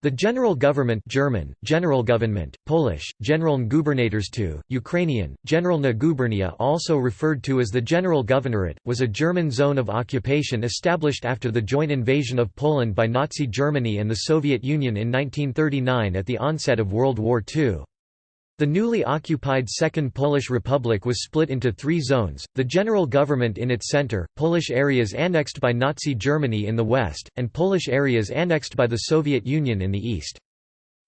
The general government German, general government, Polish, Generalngubernatorstu, Ukrainian, Generalna Gubernia also referred to as the General Governorate, was a German zone of occupation established after the joint invasion of Poland by Nazi Germany and the Soviet Union in 1939 at the onset of World War II. The newly occupied Second Polish Republic was split into three zones, the general government in its center, Polish areas annexed by Nazi Germany in the west, and Polish areas annexed by the Soviet Union in the east.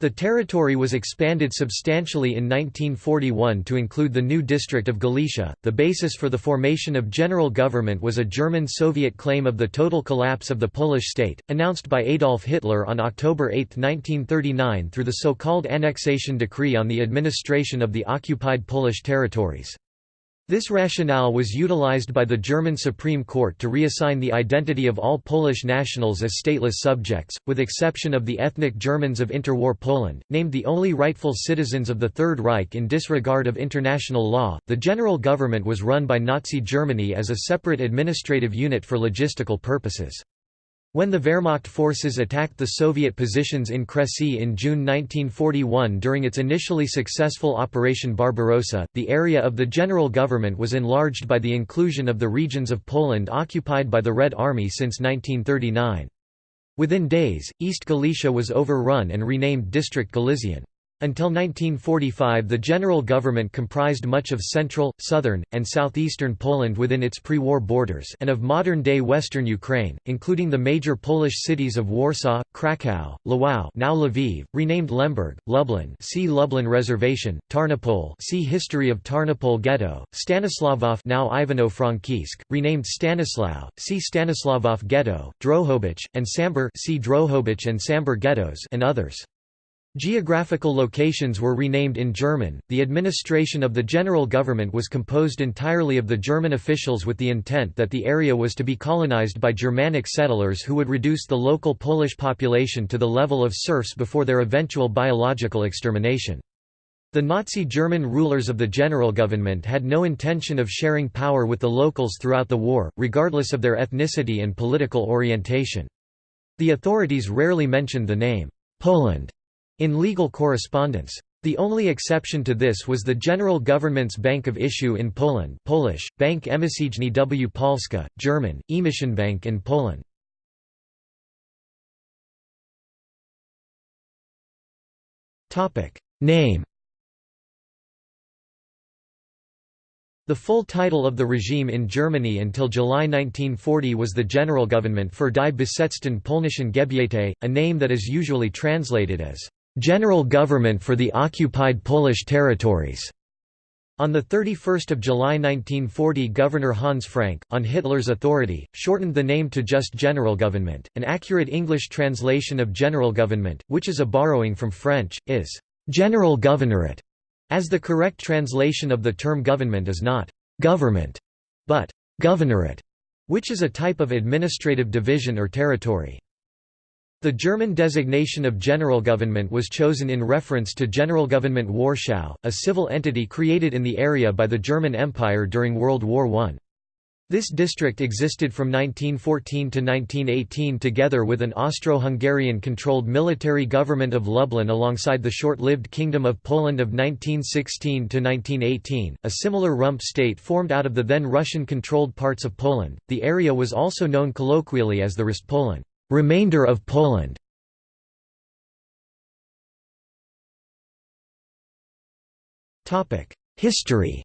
The territory was expanded substantially in 1941 to include the new district of Galicia. The basis for the formation of general government was a German Soviet claim of the total collapse of the Polish state, announced by Adolf Hitler on October 8, 1939 through the so-called annexation decree on the administration of the occupied Polish territories. This rationale was utilized by the German Supreme Court to reassign the identity of all Polish nationals as stateless subjects, with exception of the ethnic Germans of interwar Poland, named the only rightful citizens of the Third Reich in disregard of international law. The general government was run by Nazi Germany as a separate administrative unit for logistical purposes. When the Wehrmacht forces attacked the Soviet positions in Kresy in June 1941 during its initially successful Operation Barbarossa, the area of the general government was enlarged by the inclusion of the regions of Poland occupied by the Red Army since 1939. Within days, East Galicia was overrun and renamed District Galician. Until 1945 the general government comprised much of central, southern, and southeastern Poland within its pre-war borders and of modern-day western Ukraine, including the major Polish cities of Warsaw, Kraków, Lwów now Lviv, renamed Lemberg, Lublin see Lublin Reservation, Tarnopol see History of Tarnopol Ghetto, Stanisławów now Ivano-Frankivsk, renamed Stanislau, see Stanisławów Ghetto, Drohobych, and Sambor see Drohobych and Sambor ghettos and others. Geographical locations were renamed in German. The administration of the general government was composed entirely of the German officials with the intent that the area was to be colonized by Germanic settlers who would reduce the local Polish population to the level of serfs before their eventual biological extermination. The Nazi German rulers of the general government had no intention of sharing power with the locals throughout the war, regardless of their ethnicity and political orientation. The authorities rarely mentioned the name, Poland in legal correspondence. The only exception to this was the general government's Bank of Issue in Poland Polish, Bank Emisyjny w Polska, German, Bank in Poland. Name The full title of the regime in Germany until July 1940 was the General Government für die besetzten polnischen Gebiete, a name that is usually translated as General Government for the Occupied Polish Territories. On 31 July 1940 Governor Hans Frank, on Hitler's authority, shortened the name to just General Government. An accurate English translation of General Government, which is a borrowing from French, is «General Governorate», as the correct translation of the term government is not «government», but «governorate», which is a type of administrative division or territory. The German designation of general government was chosen in reference to Generalgouvernement Warschau, a civil entity created in the area by the German Empire during World War I. This district existed from 1914 to 1918 together with an Austro-Hungarian-controlled military government of Lublin alongside the short-lived Kingdom of Poland of 1916 to 1918, a similar rump state formed out of the then Russian-controlled parts of Poland. The area was also known colloquially as the Rest Poland. Remainder of Poland History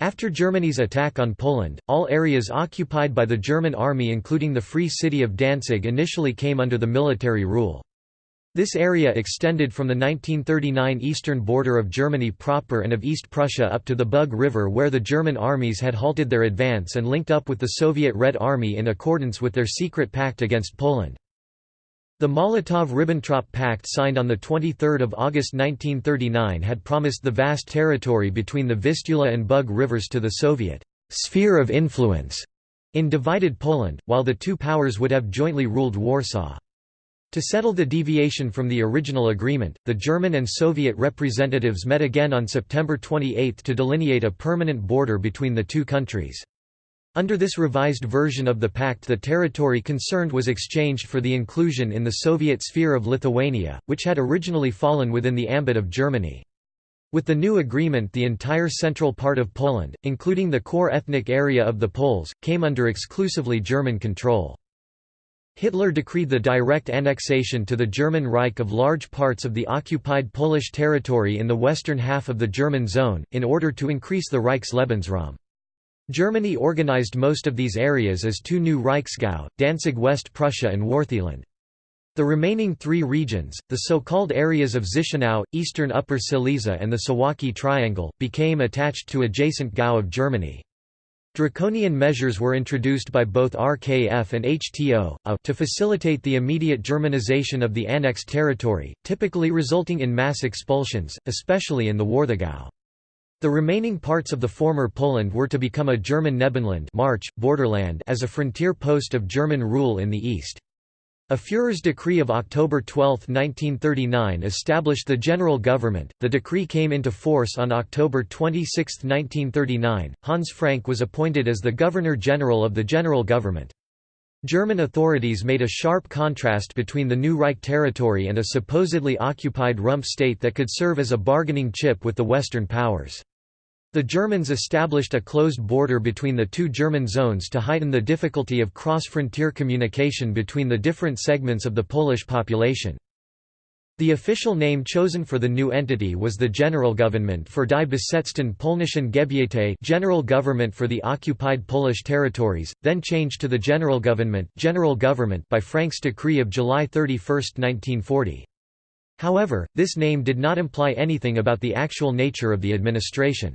After Germany's attack on Poland, all areas occupied by the German army including the Free City of Danzig initially came under the military rule. This area extended from the 1939 eastern border of Germany proper and of East Prussia up to the Bug River where the German armies had halted their advance and linked up with the Soviet Red Army in accordance with their secret pact against Poland. The Molotov–Ribbentrop Pact signed on 23 August 1939 had promised the vast territory between the Vistula and Bug rivers to the Soviet «sphere of influence» in divided Poland, while the two powers would have jointly ruled Warsaw. To settle the deviation from the original agreement, the German and Soviet representatives met again on September 28 to delineate a permanent border between the two countries. Under this revised version of the pact the territory concerned was exchanged for the inclusion in the Soviet sphere of Lithuania, which had originally fallen within the ambit of Germany. With the new agreement the entire central part of Poland, including the core ethnic area of the Poles, came under exclusively German control. Hitler decreed the direct annexation to the German Reich of large parts of the occupied Polish territory in the western half of the German zone, in order to increase the Reich's Lebensraum. Germany organized most of these areas as two new Reichsgau, Danzig West Prussia and Wartheland. The remaining three regions, the so-called areas of Zichenau, eastern Upper Silesia and the Suwałki Triangle, became attached to adjacent Gau of Germany. Draconian measures were introduced by both RKF and HTO, uh, to facilitate the immediate Germanization of the annexed territory, typically resulting in mass expulsions, especially in the Warthegau. The remaining parts of the former Poland were to become a German Nebenland March, borderland as a frontier post of German rule in the east. A Führer's decree of October 12, 1939 established the general government. The decree came into force on October 26, 1939. Hans Frank was appointed as the Governor-General of the general government. German authorities made a sharp contrast between the new Reich territory and a supposedly occupied rump state that could serve as a bargaining chip with the Western powers. The Germans established a closed border between the two German zones to heighten the difficulty of cross-frontier communication between the different segments of the Polish population. The official name chosen for the new entity was the Generalgouvernement für die besetzten polnischen Gebiete General Government for the Occupied Polish Territories, then changed to the Generalgouvernement General Government by Frank's decree of July 31, 1940. However, this name did not imply anything about the actual nature of the administration.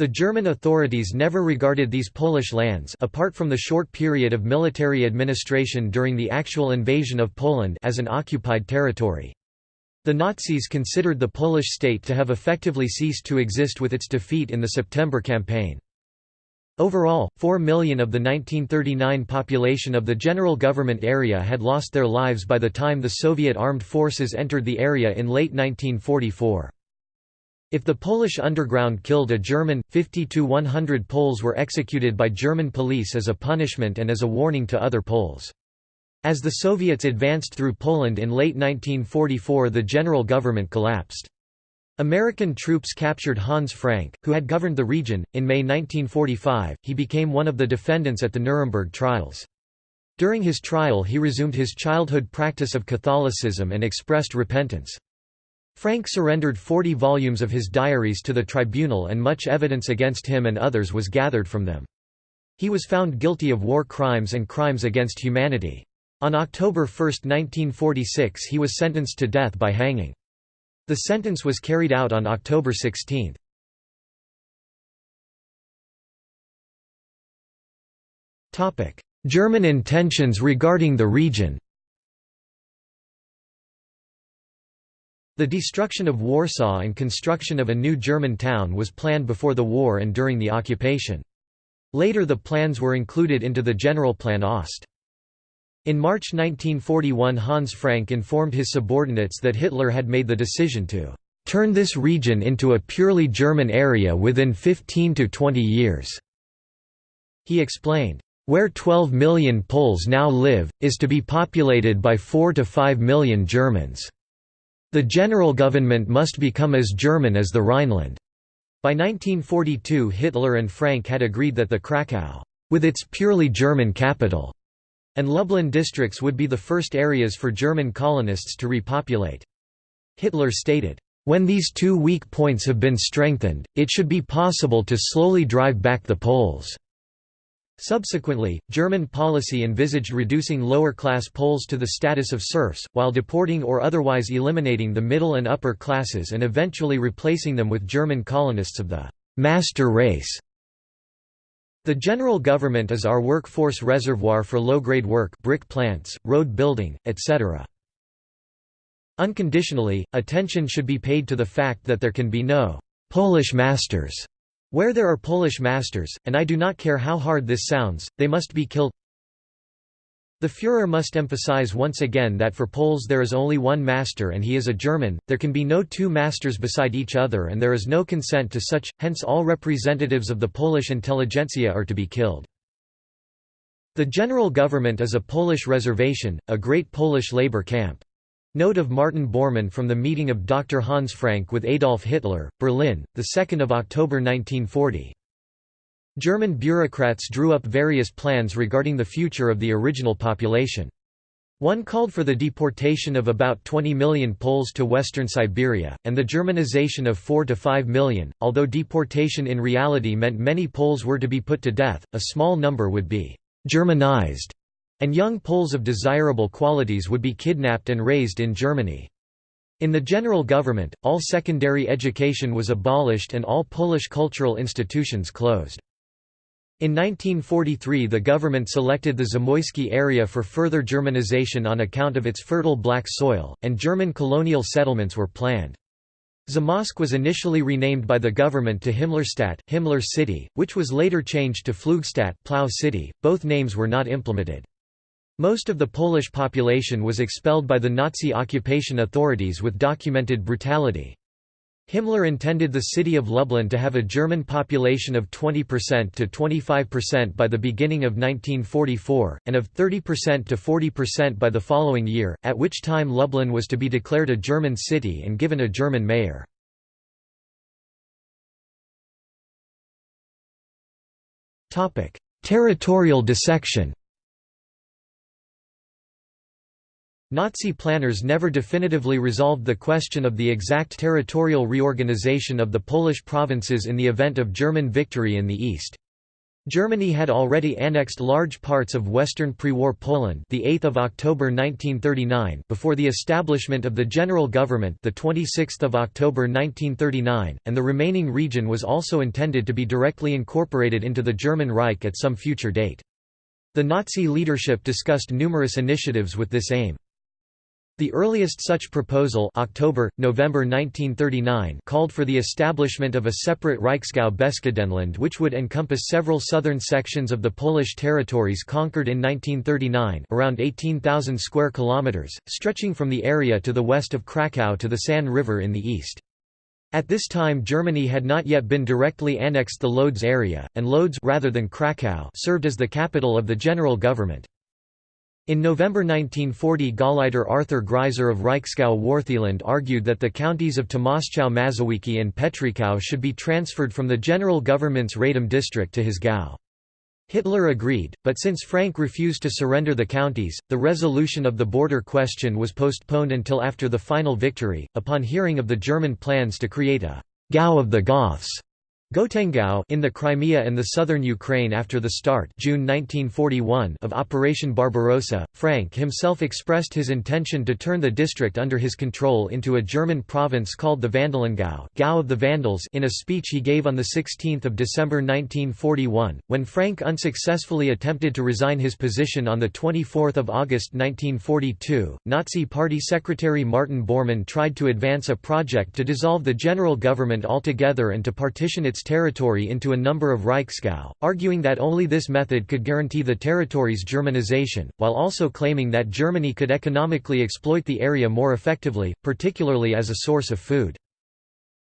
The German authorities never regarded these Polish lands apart from the short period of military administration during the actual invasion of Poland as an occupied territory. The Nazis considered the Polish state to have effectively ceased to exist with its defeat in the September campaign. Overall, 4 million of the 1939 population of the general government area had lost their lives by the time the Soviet armed forces entered the area in late 1944. If the Polish underground killed a German, 50 to 100 Poles were executed by German police as a punishment and as a warning to other Poles. As the Soviets advanced through Poland in late 1944 the general government collapsed. American troops captured Hans Frank, who had governed the region. In May 1945, he became one of the defendants at the Nuremberg trials. During his trial he resumed his childhood practice of Catholicism and expressed repentance. Frank surrendered 40 volumes of his diaries to the tribunal and much evidence against him and others was gathered from them. He was found guilty of war crimes and crimes against humanity. On October 1, 1946 he was sentenced to death by hanging. The sentence was carried out on October 16. German intentions regarding the region The destruction of Warsaw and construction of a new German town was planned before the war and during the occupation. Later the plans were included into the Generalplan Ost. In March 1941 Hans Frank informed his subordinates that Hitler had made the decision to "...turn this region into a purely German area within 15 to 20 years." He explained, "...where 12 million Poles now live, is to be populated by 4 to 5 million Germans." The general government must become as German as the Rhineland. By 1942 Hitler and Frank had agreed that the Krakow, with its purely German capital, and Lublin districts would be the first areas for German colonists to repopulate. Hitler stated, "...when these two weak points have been strengthened, it should be possible to slowly drive back the Poles." Subsequently, German policy envisaged reducing lower-class Poles to the status of serfs, while deporting or otherwise eliminating the middle and upper classes and eventually replacing them with German colonists of the «master race». The general government is our workforce reservoir for low-grade work brick plants, road building, etc. Unconditionally, attention should be paid to the fact that there can be no «Polish masters» Where there are Polish masters, and I do not care how hard this sounds, they must be killed. The Führer must emphasize once again that for Poles there is only one master and he is a German, there can be no two masters beside each other and there is no consent to such, hence all representatives of the Polish intelligentsia are to be killed. The general government is a Polish reservation, a great Polish labor camp. Note of Martin Bormann from the meeting of Dr. Hans Frank with Adolf Hitler, Berlin, 2 October 1940. German bureaucrats drew up various plans regarding the future of the original population. One called for the deportation of about 20 million Poles to western Siberia, and the Germanization of 4 to 5 million. Although deportation in reality meant many Poles were to be put to death, a small number would be Germanized and young Poles of desirable qualities would be kidnapped and raised in Germany. In the general government, all secondary education was abolished and all Polish cultural institutions closed. In 1943 the government selected the Zamoyski area for further Germanization on account of its fertile black soil, and German colonial settlements were planned. Zamość was initially renamed by the government to Himmlerstadt, Himmler City, which was later changed to Pflugstadt, Plough City. Both names were not implemented. Most of the Polish population was expelled by the Nazi occupation authorities with documented brutality. Himmler intended the city of Lublin to have a German population of 20% to 25% by the beginning of 1944, and of 30% to 40% by the following year, at which time Lublin was to be declared a German city and given a German mayor. Territorial dissection Nazi planners never definitively resolved the question of the exact territorial reorganization of the Polish provinces in the event of German victory in the east. Germany had already annexed large parts of western pre-war Poland, the 8th of October 1939, before the establishment of the general government, the 26th of October 1939, and the remaining region was also intended to be directly incorporated into the German Reich at some future date. The Nazi leadership discussed numerous initiatives with this aim. The earliest such proposal October, November 1939 called for the establishment of a separate Reichsgau Beskidenland which would encompass several southern sections of the Polish territories conquered in 1939 around 18,000 square kilometers, stretching from the area to the west of Kraków to the San River in the east. At this time Germany had not yet been directly annexed the Lodz area, and Lodz rather than Kraków served as the capital of the general government. In November 1940 Gauleiter Arthur Greiser of Reichsgau Wartheland argued that the counties of Tomaschow Mazowiecki and Petrikow should be transferred from the general government's Radom district to his Gau. Hitler agreed, but since Frank refused to surrender the counties, the resolution of the border question was postponed until after the final victory. Upon hearing of the German plans to create a Gau of the Goths, Gotengau in the Crimea and the southern Ukraine after the start June 1941 of Operation Barbarossa, Frank himself expressed his intention to turn the district under his control into a German province called the Vandalengau Gau of the Vandals in a speech he gave on 16 December 1941, when Frank unsuccessfully attempted to resign his position on 24 August 1942, Nazi Party Secretary Martin Bormann tried to advance a project to dissolve the general government altogether and to partition its its territory into a number of Reichsgau, arguing that only this method could guarantee the territory's Germanization, while also claiming that Germany could economically exploit the area more effectively, particularly as a source of food.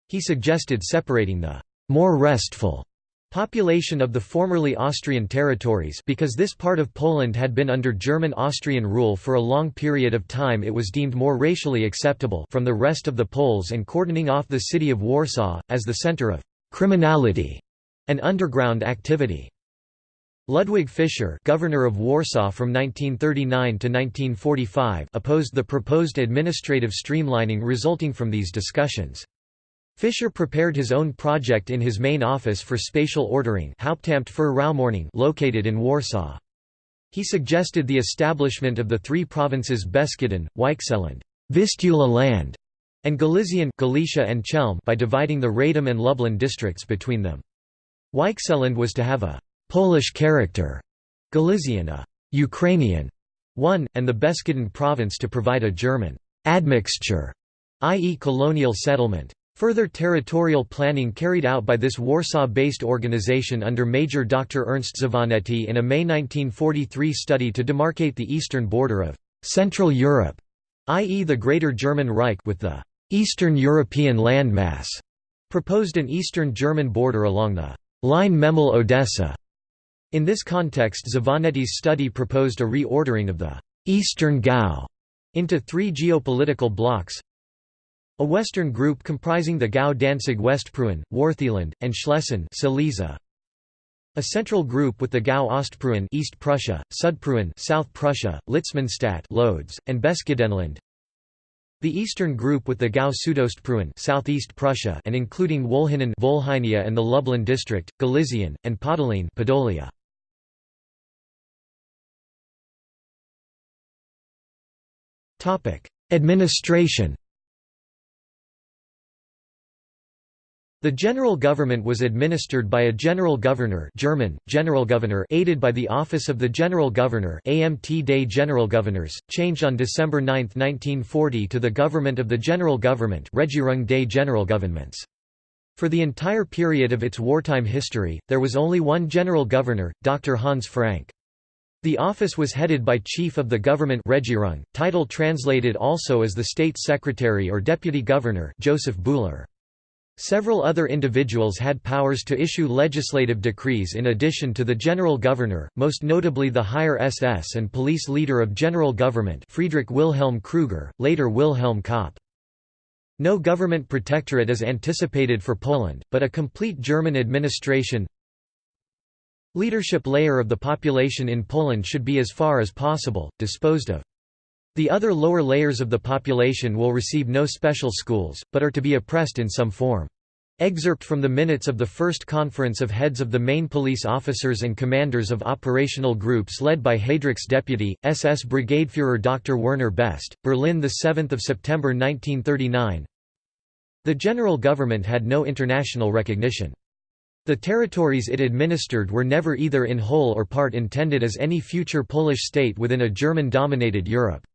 He suggested separating the more restful population of the formerly Austrian territories because this part of Poland had been under German-Austrian rule for a long period of time it was deemed more racially acceptable from the rest of the Poles and cordoning off the city of Warsaw, as the center of criminality, and underground activity. Ludwig Fischer governor of Warsaw from 1939 to 1945 opposed the proposed administrative streamlining resulting from these discussions. Fischer prepared his own project in his main office for spatial ordering Hauptamt für Raumordnung located in Warsaw. He suggested the establishment of the three provinces Beskiden, Weichselland Vistula land", and Galician Galicia and Chelm by dividing the Radom and Lublin districts between them. Weichselland was to have a «Polish character», Galician a «Ukrainian» one, and the Beskiden province to provide a German «admixture», i.e. colonial settlement. Further territorial planning carried out by this Warsaw-based organization under Major Dr. Ernst Zavonetti in a May 1943 study to demarcate the eastern border of «Central Europe», i.e. the Greater German Reich with the Eastern European landmass proposed an Eastern German border along the line Memel-Odessa. In this context Xavanetti's study proposed a reordering of the «Eastern Gau» into three geopolitical blocks a western group comprising the Gau Danzig Westpreußen, Wartheland, and Schlesien Silesia. A central group with the Gau Ostpreußen East Prussia, Südpreußen South Prussia, Litzmannstadt Lodz, and Beskidenland. The eastern group with the Gau Südostpreußen Southeast Prussia and including Wolhinen Volhynia and the Lublin district, Galizien, and Podolien Podolia. Administration The general government was administered by a general governor German, Generalgovernor aided by the Office of the General Governor AMT Day General Governors, changed on December 9, 1940 to the Government of the General Government Regierung des Generalgouvernements. For the entire period of its wartime history, there was only one general governor, Dr. Hans Frank. The office was headed by Chief of the Government Regierung, title translated also as the State Secretary or Deputy Governor Joseph Bühler. Several other individuals had powers to issue legislative decrees in addition to the general governor, most notably the higher SS and police leader of general government Friedrich Wilhelm Krüger, later Wilhelm Koppe. No government protectorate is anticipated for Poland, but a complete German administration Leadership layer of the population in Poland should be as far as possible, disposed of. The other lower layers of the population will receive no special schools, but are to be oppressed in some form. Excerpt from the minutes of the first conference of heads of the main police officers and commanders of operational groups led by Heydrich's deputy, SS Brigadeführer Dr. Werner Best, Berlin 7 September 1939 The general government had no international recognition. The territories it administered were never either in whole or part intended as any future Polish state within a German-dominated Europe.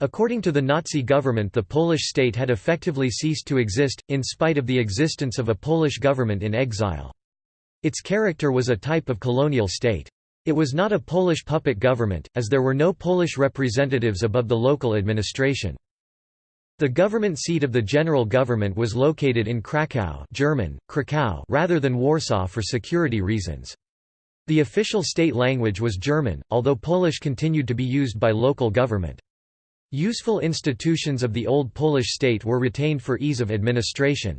According to the Nazi government the Polish state had effectively ceased to exist, in spite of the existence of a Polish government in exile. Its character was a type of colonial state. It was not a Polish puppet government, as there were no Polish representatives above the local administration. The government seat of the general government was located in Kraków German, Krakow rather than Warsaw for security reasons. The official state language was German, although Polish continued to be used by local government. Useful institutions of the old Polish state were retained for ease of administration.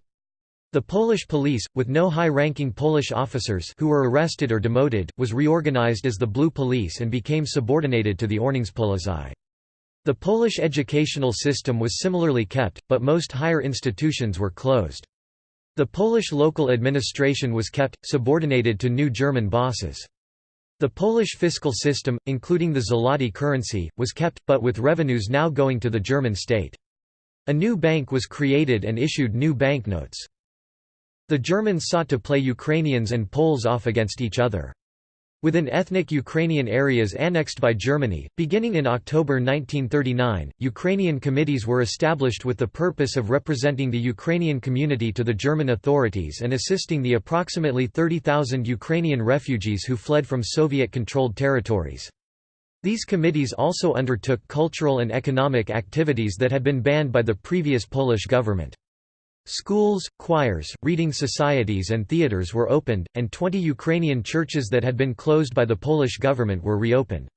The Polish police, with no high-ranking Polish officers who were arrested or demoted, was reorganized as the Blue Police and became subordinated to the Ordnungspolizei. The Polish educational system was similarly kept, but most higher institutions were closed. The Polish local administration was kept, subordinated to new German bosses. The Polish fiscal system, including the zloty currency, was kept, but with revenues now going to the German state. A new bank was created and issued new banknotes. The Germans sought to play Ukrainians and Poles off against each other. Within ethnic Ukrainian areas annexed by Germany, beginning in October 1939, Ukrainian committees were established with the purpose of representing the Ukrainian community to the German authorities and assisting the approximately 30,000 Ukrainian refugees who fled from Soviet-controlled territories. These committees also undertook cultural and economic activities that had been banned by the previous Polish government. Schools, choirs, reading societies and theaters were opened, and 20 Ukrainian churches that had been closed by the Polish government were reopened.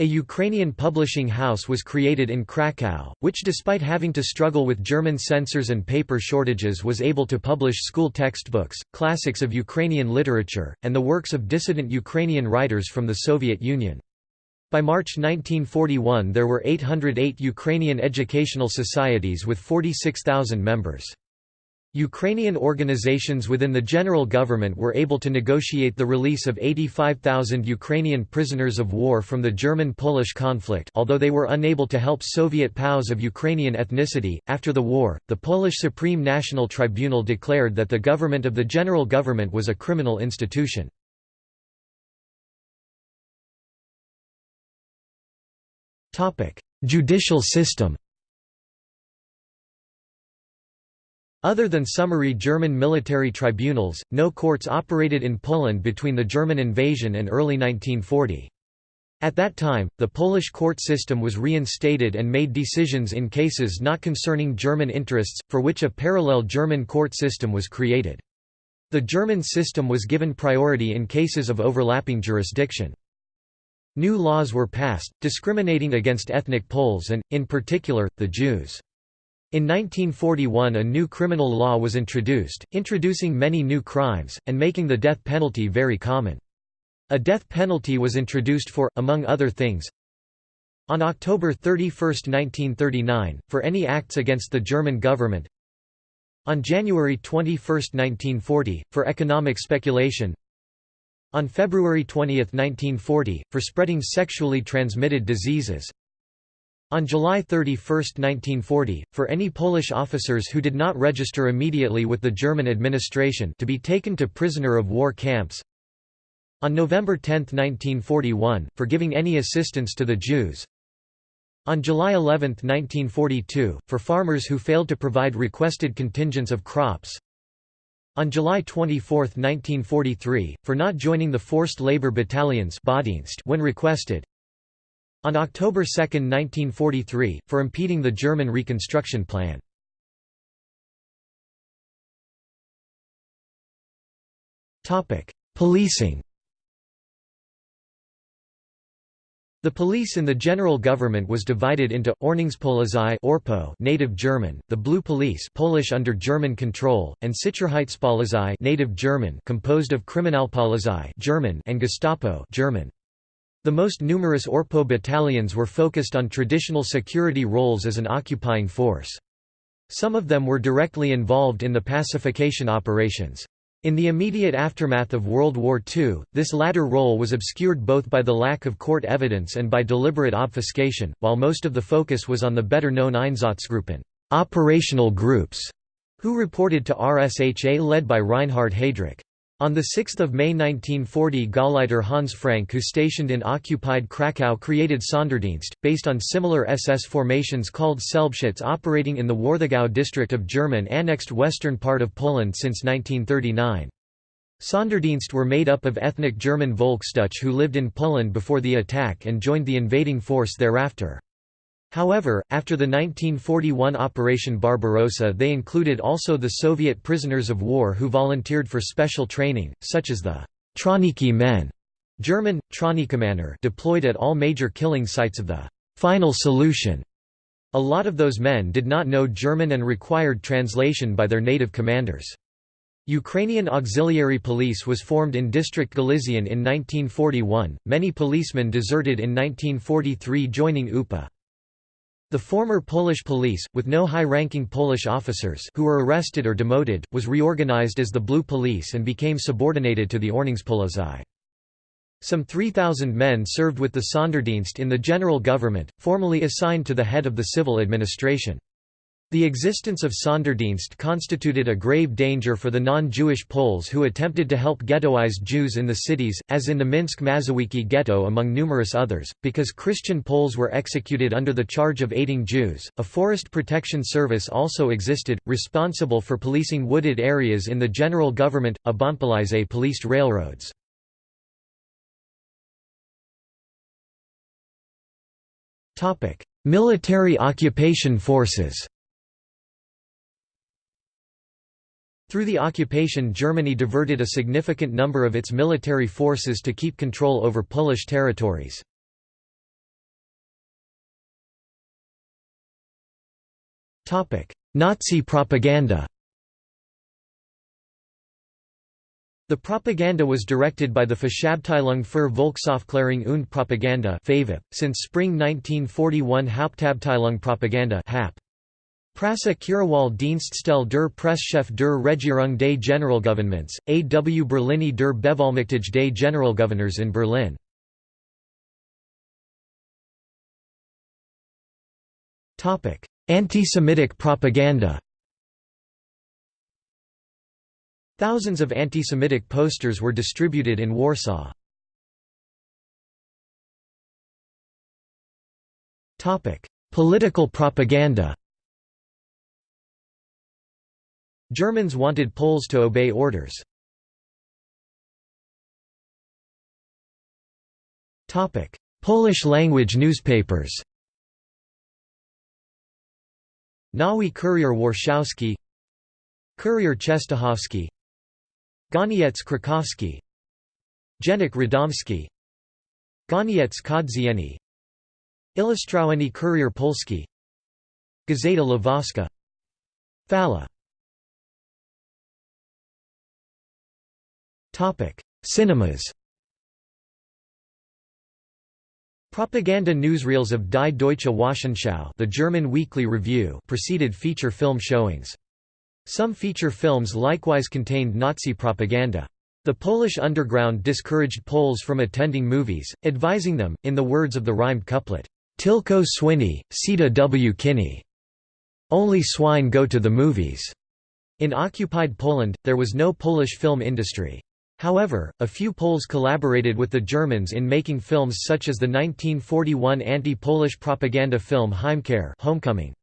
A Ukrainian publishing house was created in Krakow, which despite having to struggle with German censors and paper shortages was able to publish school textbooks, classics of Ukrainian literature, and the works of dissident Ukrainian writers from the Soviet Union. By March 1941 there were 808 Ukrainian educational societies with 46,000 members. Ukrainian organizations within the general government were able to negotiate the release of 85,000 Ukrainian prisoners of war from the German-Polish conflict although they were unable to help Soviet POWs of Ukrainian ethnicity. After the war, the Polish Supreme National Tribunal declared that the government of the general government was a criminal institution. Judicial system Other than summary German military tribunals, no courts operated in Poland between the German invasion and early 1940. At that time, the Polish court system was reinstated and made decisions in cases not concerning German interests, for which a parallel German court system was created. The German system was given priority in cases of overlapping jurisdiction. New laws were passed, discriminating against ethnic Poles and, in particular, the Jews. In 1941 a new criminal law was introduced, introducing many new crimes, and making the death penalty very common. A death penalty was introduced for, among other things, on October 31, 1939, for any acts against the German government on January 21, 1940, for economic speculation on February 20, 1940, for spreading sexually transmitted diseases on July 31, 1940, for any Polish officers who did not register immediately with the German administration to be taken to prisoner of war camps. On November 10, 1941, for giving any assistance to the Jews. On July 11, 1942, for farmers who failed to provide requested contingents of crops. On July 24, 1943, for not joining the forced labor battalions when requested on October 2, 1943, for impeding the German reconstruction plan. Policing The police in the general government was divided into Ordnungspolizei Orpo native German, the Blue Police Polish under German control, and Sicherheitspolizei native German composed of Kriminalpolizei German and Gestapo German. The most numerous Orpo battalions were focused on traditional security roles as an occupying force. Some of them were directly involved in the pacification operations. In the immediate aftermath of World War II, this latter role was obscured both by the lack of court evidence and by deliberate obfuscation, while most of the focus was on the better-known Einsatzgruppen operational groups", who reported to RSHA led by Reinhard Heydrich. On 6 May 1940 Gauleiter Hans Frank who stationed in occupied Krakow created Sonderdienst, based on similar SS formations called Selbstschutz operating in the Warthegau district of German-annexed western part of Poland since 1939. Sonderdienst were made up of ethnic German Volksdeutsche who lived in Poland before the attack and joined the invading force thereafter. However, after the 1941 Operation Barbarossa they included also the Soviet prisoners of war who volunteered for special training, such as the Trawniki men German, Trawnikimänner deployed at all major killing sites of the «final solution». A lot of those men did not know German and required translation by their native commanders. Ukrainian Auxiliary Police was formed in District Galizian in 1941, many policemen deserted in 1943 joining UPA. The former Polish police, with no high-ranking Polish officers who were arrested or demoted, was reorganized as the Blue Police and became subordinated to the Ordnungspolizei. Some 3,000 men served with the Sonderdienst in the general government, formally assigned to the head of the civil administration. The existence of Sonderdienst constituted a grave danger for the non-Jewish Poles who attempted to help ghettoized Jews in the cities, as in the Minsk Mazowiecki ghetto among numerous others, because Christian Poles were executed under the charge of aiding Jews. A forest protection service also existed, responsible for policing wooded areas in the general government. Obonpolizei policed railroads. Military occupation forces Through the occupation Germany diverted a significant number of its military forces to keep control over Polish territories. Nazi propaganda The propaganda was directed by the Verschabteilung für Volksaufklärung und Propaganda since spring 1941 Hauptabteilung Propaganda HAP. Presse Kirewal Dienststelle der Presschef der Regierung des Generalgouvernements, AW Berlini der Bevollmächtige des Generalgouverneurs in Berlin. Anti-Semitic propaganda Thousands of anti-Semitic posters were distributed in Warsaw. Political propaganda Germans wanted Poles to obey orders. Polish-language newspapers Nowy Kurier Warszawski Kurier Częstochowski Goniec Krakowski Dziennik Radomski Goniec Codzienny Ilustrowany Kurier Polski Gazeta Lwowska Fala Cinemas Propaganda newsreels of Die Deutsche Wochenschau the German Weekly Review preceded feature film showings. Some feature films likewise contained Nazi propaganda. The Polish underground discouraged Poles from attending movies, advising them, in the words of the rhymed couplet, Tilko swini, sita w kini. Only swine go to the movies. In occupied Poland, there was no Polish film industry. However, a few Poles collaborated with the Germans in making films such as the 1941 anti-Polish propaganda film Heimkehr Homecoming.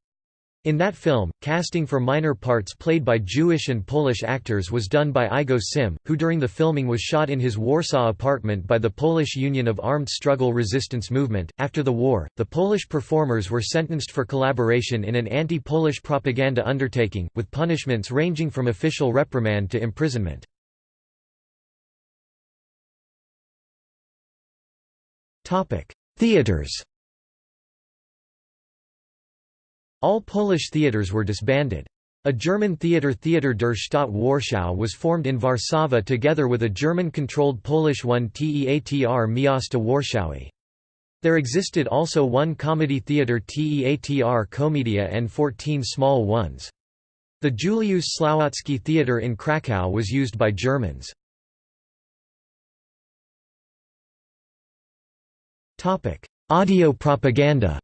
In that film, casting for minor parts played by Jewish and Polish actors was done by Igo Sym, who during the filming was shot in his Warsaw apartment by the Polish Union of Armed Struggle Resistance Movement. After the war, the Polish performers were sentenced for collaboration in an anti Polish propaganda undertaking, with punishments ranging from official reprimand to imprisonment. Theaters All Polish theaters were disbanded. A German theatre Theater der Stadt Warschau was formed in Warszawa together with a German-controlled Polish one Teatr Miasta Warszawy. There existed also one comedy theatre Teatr Komedia and 14 small ones. The Juliusz Słowacki Theatre in Kraków was used by Germans. Audio propaganda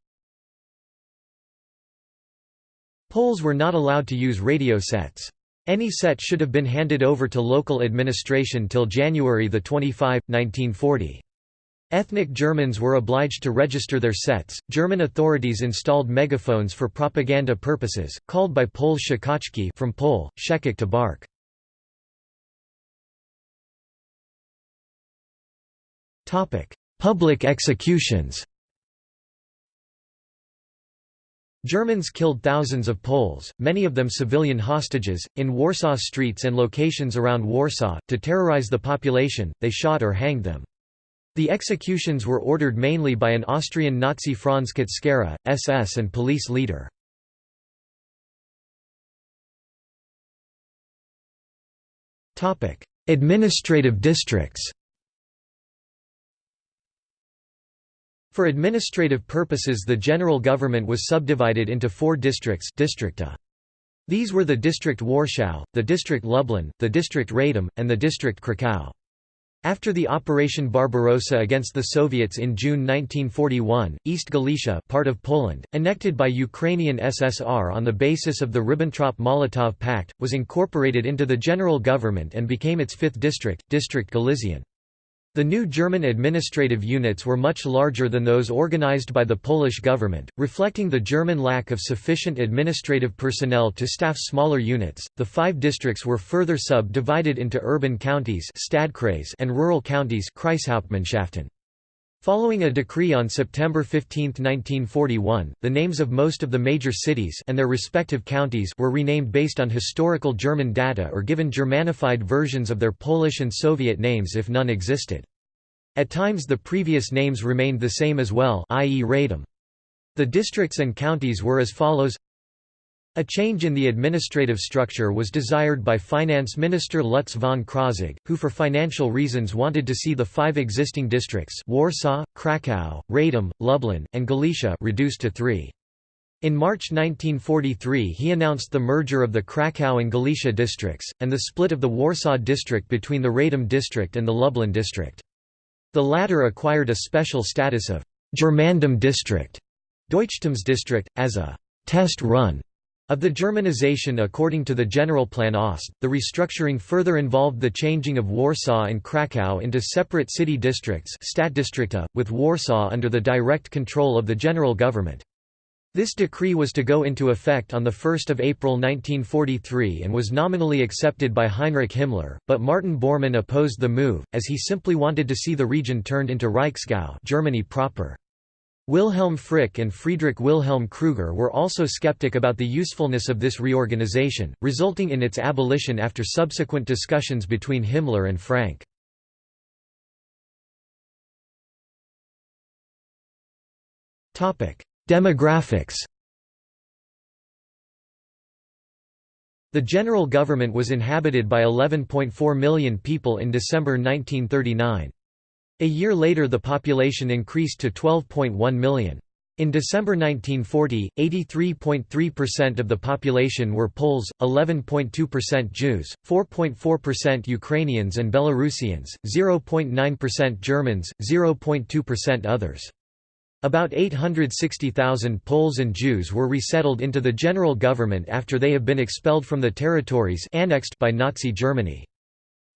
Poles were not allowed to use radio sets. Any set should have been handed over to local administration till January 25, 1940. Ethnic Germans were obliged to register their sets. German authorities installed megaphones for propaganda purposes, called by Poles szczekaczki from Pole, shekik to bark. Topic: Public executions. Germans killed thousands of Poles, many of them civilian hostages, in Warsaw streets and locations around Warsaw. To terrorize the population, they shot or hanged them. The executions were ordered mainly by an Austrian Nazi Franz Kutschera, SS and police leader. Administrative districts For administrative purposes the general government was subdivided into four districts districta. These were the district Warschau, the district Lublin, the district Radom, and the district Kraków. After the Operation Barbarossa against the Soviets in June 1941, East Galicia part of Poland, annected by Ukrainian SSR on the basis of the Ribbentrop-Molotov Pact, was incorporated into the general government and became its fifth district, District Galician. The new German administrative units were much larger than those organized by the Polish government, reflecting the German lack of sufficient administrative personnel to staff smaller units. The five districts were further subdivided into urban counties and rural counties Following a decree on September 15, 1941, the names of most of the major cities and their respective counties were renamed based on historical German data or given Germanified versions of their Polish and Soviet names if none existed. At times the previous names remained the same as well i.e. Radom. The districts and counties were as follows a change in the administrative structure was desired by Finance Minister Lutz von Krosigk, who for financial reasons wanted to see the five existing districts Warsaw, Kraków, Radom, Lublin, and Galicia reduced to three. In March 1943 he announced the merger of the Kraków and Galicia districts, and the split of the Warsaw district between the Radom district and the Lublin district. The latter acquired a special status of Germandom district, Deutschtumsdistrict, as a test run of the Germanization according to the Generalplan Ost, the restructuring further involved the changing of Warsaw and Kraków into separate city districts Stadtdistrikte, with Warsaw under the direct control of the general government. This decree was to go into effect on 1 April 1943 and was nominally accepted by Heinrich Himmler, but Martin Bormann opposed the move, as he simply wanted to see the region turned into Reichsgau Germany proper. Wilhelm Frick and Friedrich Wilhelm Krüger were also skeptic about the usefulness of this reorganization, resulting in its abolition after subsequent discussions between Himmler and Frank. Demographics The general government was inhabited by 11.4 million people in December 1939. A year later the population increased to 12.1 million. In December 1940, 83.3% of the population were Poles, 11.2% Jews, 4.4% Ukrainians and Belarusians, 0.9% Germans, 0.2% others. About 860,000 Poles and Jews were resettled into the general government after they have been expelled from the territories annexed by Nazi Germany.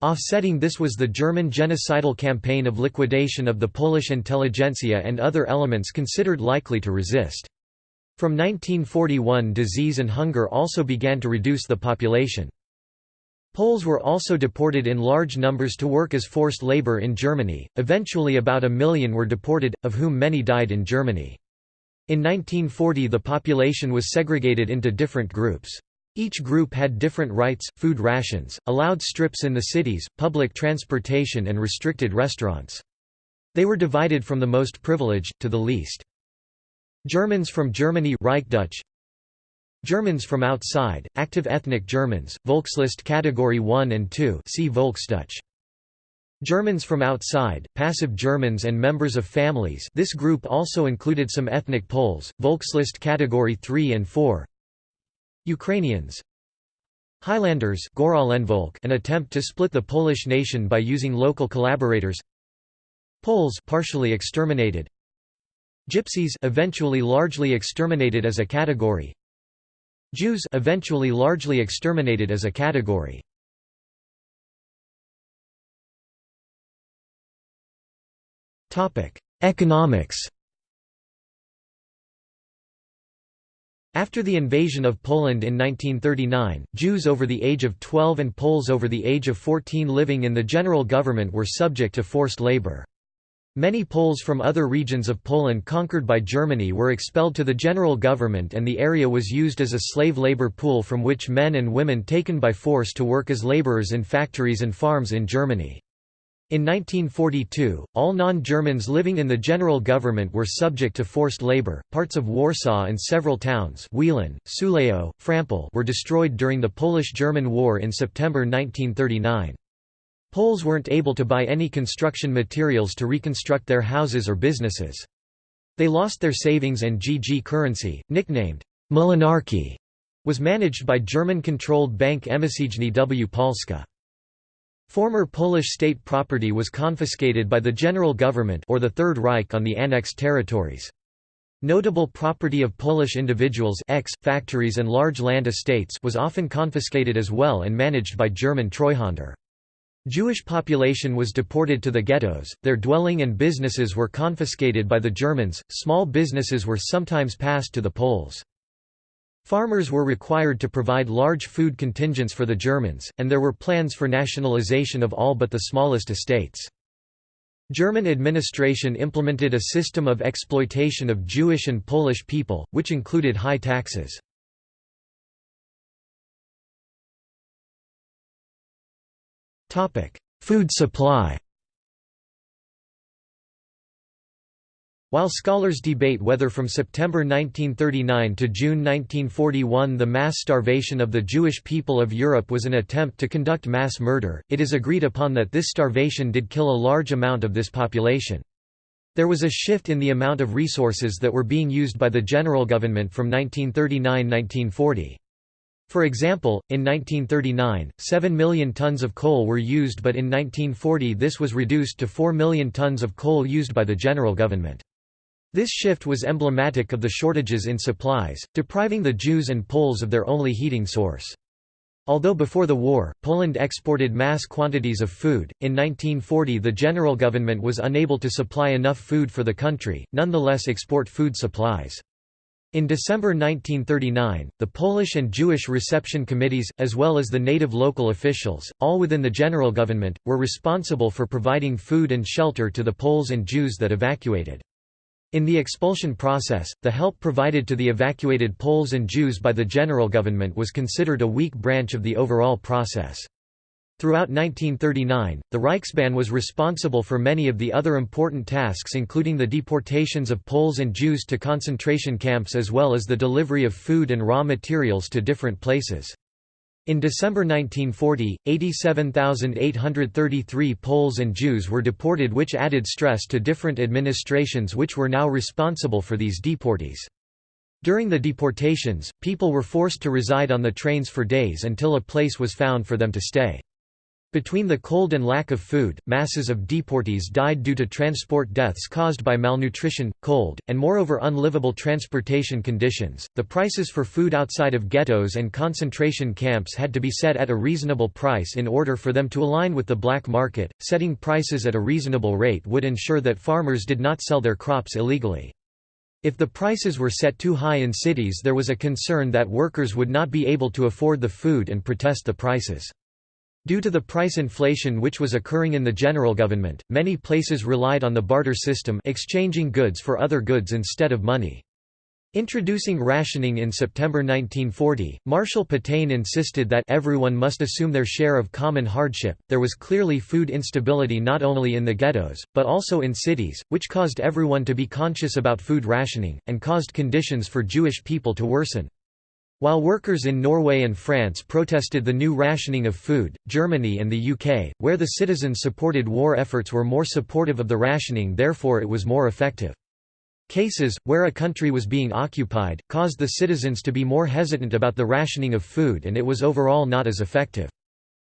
Offsetting this was the German genocidal campaign of liquidation of the Polish intelligentsia and other elements considered likely to resist. From 1941 disease and hunger also began to reduce the population. Poles were also deported in large numbers to work as forced labor in Germany, eventually about a million were deported, of whom many died in Germany. In 1940 the population was segregated into different groups. Each group had different rights, food rations, allowed strips in the cities, public transportation and restricted restaurants. They were divided from the most privileged, to the least. Germans from Germany Reichsdeutsch, Germans from outside, active ethnic Germans, Volkslist Category 1 and 2 see Volksdeutsch. Germans from outside, passive Germans and members of families this group also included some ethnic Poles, Volkslist Category 3 and 4 Ukrainians Highlanders an attempt to split the Polish nation by using local collaborators Poles partially exterminated Gypsies eventually largely exterminated as a category Jews eventually largely exterminated as a category. Topic Economics After the invasion of Poland in 1939, Jews over the age of 12 and Poles over the age of 14 living in the general government were subject to forced labor. Many Poles from other regions of Poland conquered by Germany were expelled to the general government and the area was used as a slave labor pool from which men and women taken by force to work as laborers in factories and farms in Germany. In 1942, all non-Germans living in the general government were subject to forced labor. Parts of Warsaw and several towns, Wieluń, Sulejów, Frampol, were destroyed during the Polish-German War in September 1939. Poles weren't able to buy any construction materials to reconstruct their houses or businesses. They lost their savings and GG currency, nicknamed Młynarki, was managed by German-controlled bank Emisyjny w Polska. Former Polish state property was confiscated by the General Government or the Third Reich on the annexed territories. Notable property of Polish individuals ex, factories and large land estates was often confiscated as well and managed by German Treuhänder. Jewish population was deported to the ghettos, their dwelling and businesses were confiscated by the Germans, small businesses were sometimes passed to the Poles. Farmers were required to provide large food contingents for the Germans, and there were plans for nationalization of all but the smallest estates. German administration implemented a system of exploitation of Jewish and Polish people, which included high taxes. Food supply While scholars debate whether from September 1939 to June 1941 the mass starvation of the Jewish people of Europe was an attempt to conduct mass murder, it is agreed upon that this starvation did kill a large amount of this population. There was a shift in the amount of resources that were being used by the general government from 1939–1940. For example, in 1939, 7 million tons of coal were used but in 1940 this was reduced to 4 million tons of coal used by the general government. This shift was emblematic of the shortages in supplies, depriving the Jews and Poles of their only heating source. Although before the war, Poland exported mass quantities of food, in 1940 the general government was unable to supply enough food for the country, nonetheless export food supplies. In December 1939, the Polish and Jewish reception committees, as well as the native local officials, all within the general government, were responsible for providing food and shelter to the Poles and Jews that evacuated. In the expulsion process, the help provided to the evacuated Poles and Jews by the general government was considered a weak branch of the overall process. Throughout 1939, the Reichsbahn was responsible for many of the other important tasks including the deportations of Poles and Jews to concentration camps as well as the delivery of food and raw materials to different places. In December 1940, 87,833 Poles and Jews were deported which added stress to different administrations which were now responsible for these deportees. During the deportations, people were forced to reside on the trains for days until a place was found for them to stay. Between the cold and lack of food, masses of deportees died due to transport deaths caused by malnutrition, cold, and moreover unlivable transportation conditions. The prices for food outside of ghettos and concentration camps had to be set at a reasonable price in order for them to align with the black market. Setting prices at a reasonable rate would ensure that farmers did not sell their crops illegally. If the prices were set too high in cities, there was a concern that workers would not be able to afford the food and protest the prices. Due to the price inflation which was occurring in the general government, many places relied on the barter system exchanging goods for other goods instead of money. Introducing rationing in September 1940, Marshal Pétain insisted that everyone must assume their share of common hardship. There was clearly food instability not only in the ghettos, but also in cities, which caused everyone to be conscious about food rationing, and caused conditions for Jewish people to worsen. While workers in Norway and France protested the new rationing of food, Germany and the UK, where the citizens supported war efforts were more supportive of the rationing therefore it was more effective. Cases, where a country was being occupied, caused the citizens to be more hesitant about the rationing of food and it was overall not as effective.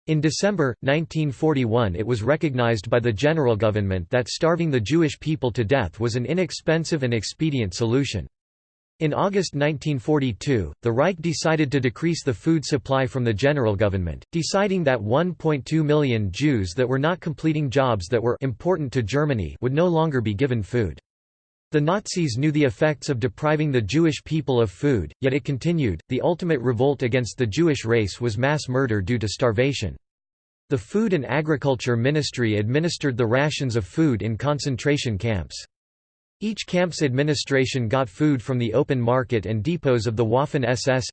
In December, 1941 it was recognized by the general government that starving the Jewish people to death was an inexpensive and expedient solution. In August 1942, the Reich decided to decrease the food supply from the general government, deciding that 1.2 million Jews that were not completing jobs that were important to Germany would no longer be given food. The Nazis knew the effects of depriving the Jewish people of food, yet it continued. The ultimate revolt against the Jewish race was mass murder due to starvation. The Food and Agriculture Ministry administered the rations of food in concentration camps. Each camp's administration got food from the open market and depots of the Waffen-SS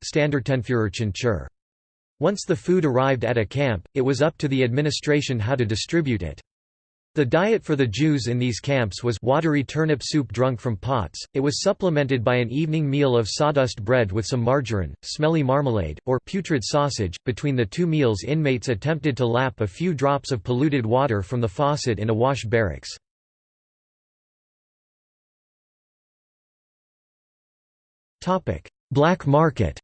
Once the food arrived at a camp, it was up to the administration how to distribute it. The diet for the Jews in these camps was watery turnip soup drunk from pots, it was supplemented by an evening meal of sawdust bread with some margarine, smelly marmalade, or putrid sausage. Between the two meals inmates attempted to lap a few drops of polluted water from the faucet in a wash barracks. Black market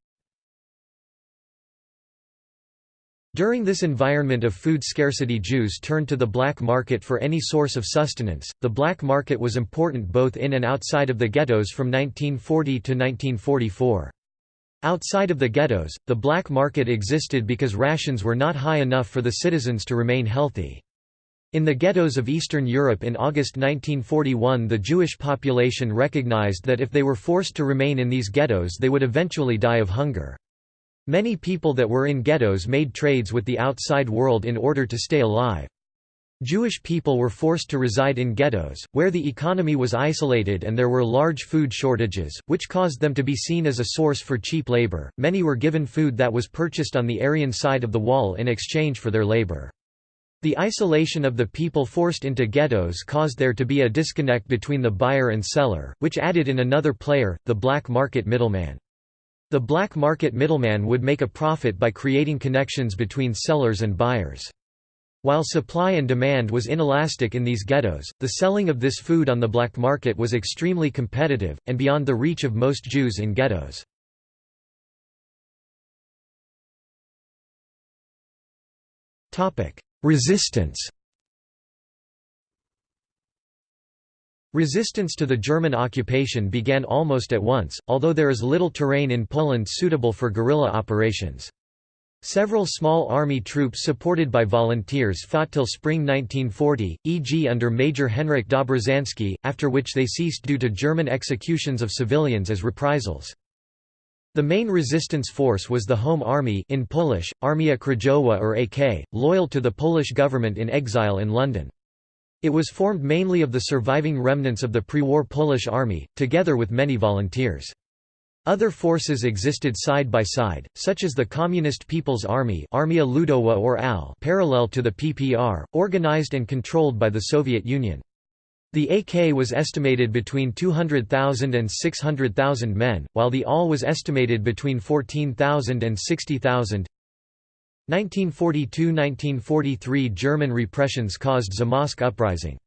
During this environment of food scarcity Jews turned to the black market for any source of sustenance. The black market was important both in and outside of the ghettos from 1940 to 1944. Outside of the ghettos, the black market existed because rations were not high enough for the citizens to remain healthy. In the ghettos of Eastern Europe in August 1941 the Jewish population recognized that if they were forced to remain in these ghettos they would eventually die of hunger. Many people that were in ghettos made trades with the outside world in order to stay alive. Jewish people were forced to reside in ghettos, where the economy was isolated and there were large food shortages, which caused them to be seen as a source for cheap labor. Many were given food that was purchased on the Aryan side of the wall in exchange for their labor. The isolation of the people forced into ghettos caused there to be a disconnect between the buyer and seller, which added in another player, the black market middleman. The black market middleman would make a profit by creating connections between sellers and buyers. While supply and demand was inelastic in these ghettos, the selling of this food on the black market was extremely competitive, and beyond the reach of most Jews in ghettos. Resistance Resistance to the German occupation began almost at once, although there is little terrain in Poland suitable for guerrilla operations. Several small army troops supported by volunteers fought till spring 1940, e.g. under Major Henryk Dobrzański, after which they ceased due to German executions of civilians as reprisals. The main resistance force was the Home Army in Polish, Armia Krajowa or AK, loyal to the Polish government in exile in London. It was formed mainly of the surviving remnants of the pre-war Polish army, together with many volunteers. Other forces existed side by side, such as the Communist People's Army Armia Ludowa or AL parallel to the PPR, organized and controlled by the Soviet Union. The AK was estimated between 200,000 and 600,000 men, while the AL was estimated between 14,000 and 60,000. 1942–1943 German repressions caused Zamość uprising.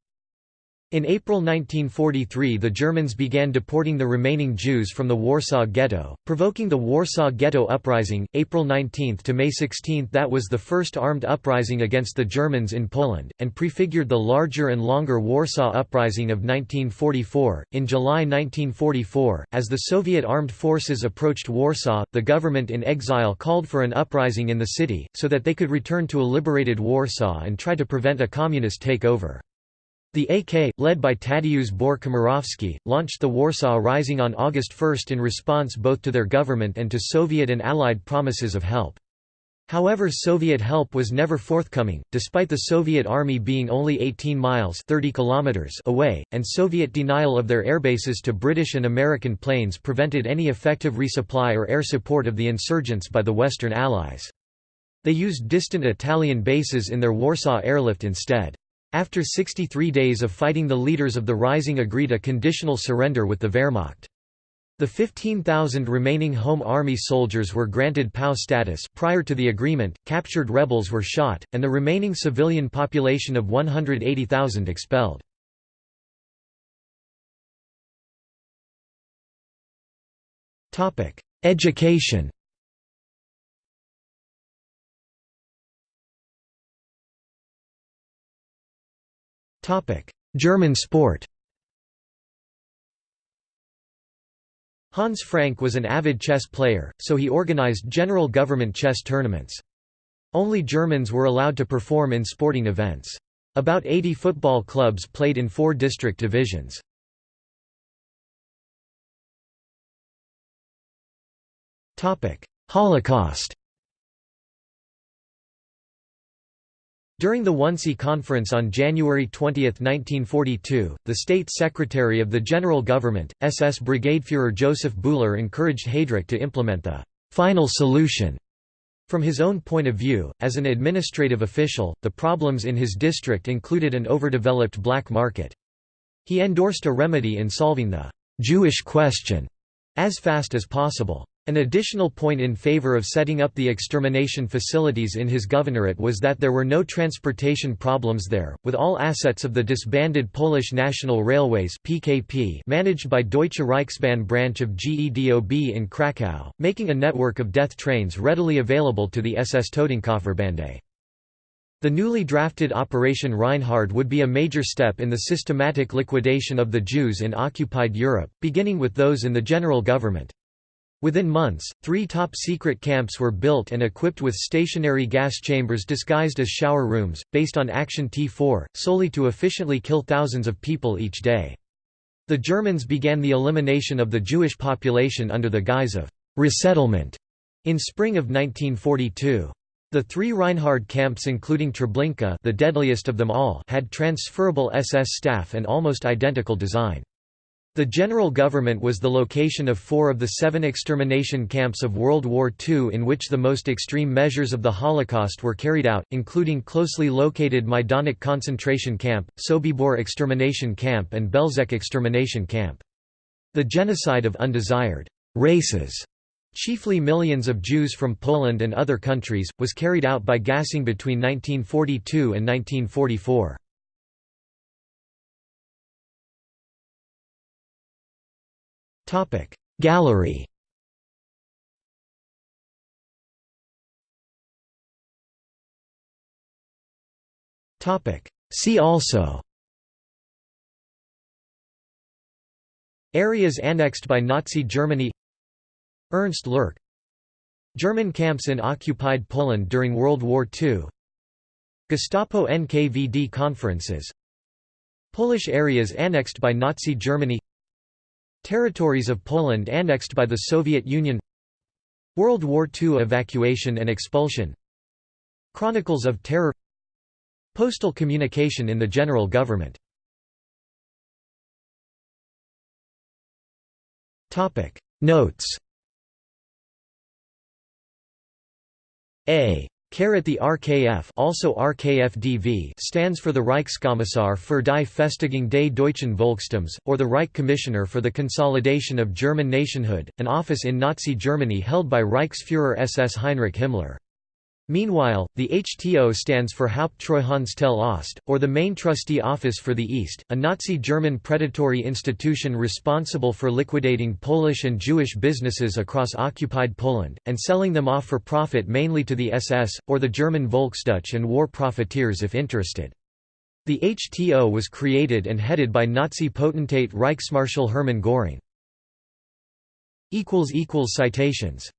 In April 1943 the Germans began deporting the remaining Jews from the Warsaw Ghetto, provoking the Warsaw Ghetto Uprising, April 19 to May 16 that was the first armed uprising against the Germans in Poland, and prefigured the larger and longer Warsaw Uprising of 1944. In July 1944, as the Soviet armed forces approached Warsaw, the government in exile called for an uprising in the city, so that they could return to a liberated Warsaw and try to prevent a communist takeover. The AK, led by Tadeusz Bór-Komorowski, launched the Warsaw Rising on August 1 in response both to their government and to Soviet and Allied promises of help. However Soviet help was never forthcoming, despite the Soviet army being only 18 miles 30 kilometers away, and Soviet denial of their airbases to British and American planes prevented any effective resupply or air support of the insurgents by the Western Allies. They used distant Italian bases in their Warsaw airlift instead. After 63 days of fighting the leaders of the Rising agreed a conditional surrender with the Wehrmacht. The 15,000 remaining Home Army soldiers were granted POW status prior to the agreement, captured rebels were shot, and the remaining civilian population of 180,000 expelled. Education German sport Hans Frank was an avid chess player, so he organized general government chess tournaments. Only Germans were allowed to perform in sporting events. About 80 football clubs played in four district divisions. Holocaust During the Wannsee Conference on January 20, 1942, the State Secretary of the General Government, SS Brigadefuhrer Joseph Bühler encouraged Heydrich to implement the «final solution» From his own point of view, as an administrative official, the problems in his district included an overdeveloped black market. He endorsed a remedy in solving the «Jewish question» as fast as possible. An additional point in favor of setting up the extermination facilities in his governorate was that there were no transportation problems there, with all assets of the disbanded Polish National Railways (PKP) managed by Deutsche Reichsbahn branch of GEDOB in Krakow, making a network of death trains readily available to the SS Totenkopfverbände. The newly drafted Operation Reinhard would be a major step in the systematic liquidation of the Jews in occupied Europe, beginning with those in the general government. Within months, three top-secret camps were built and equipped with stationary gas chambers disguised as shower rooms, based on Action T4, solely to efficiently kill thousands of people each day. The Germans began the elimination of the Jewish population under the guise of «resettlement» in spring of 1942. The three Reinhard camps including Treblinka the deadliest of them all had transferable SS staff and almost identical design. The general government was the location of four of the seven extermination camps of World War II in which the most extreme measures of the Holocaust were carried out, including closely located Majdanek concentration camp, Sobibor extermination camp and Belzec extermination camp. The genocide of undesired races chiefly millions of Jews from Poland and other countries, was carried out by gassing between 1942 and 1944. Gallery. See also. Areas annexed by Nazi Germany. Ernst Lerch German camps in occupied Poland during World War II Gestapo NKVD conferences. Polish areas annexed by Nazi Germany Territories of Poland annexed by the Soviet Union World War II evacuation and expulsion Chronicles of Terror Postal communication in the general government. Notes. A the RKF also RKFDV stands for the Reichskommissar für die Festigung des deutschen Volkstums, or the Reich Commissioner for the Consolidation of German Nationhood, an office in Nazi Germany held by Reichsfuhrer SS Heinrich Himmler. Meanwhile, the HTO stands for Haupttreuhandstelle Ost, or the Main Trustee Office for the East, a Nazi-German predatory institution responsible for liquidating Polish and Jewish businesses across occupied Poland, and selling them off for profit mainly to the SS, or the German Volksdeutsche and war profiteers if interested. The HTO was created and headed by Nazi potentate Reichsmarschall Hermann Göring. Citations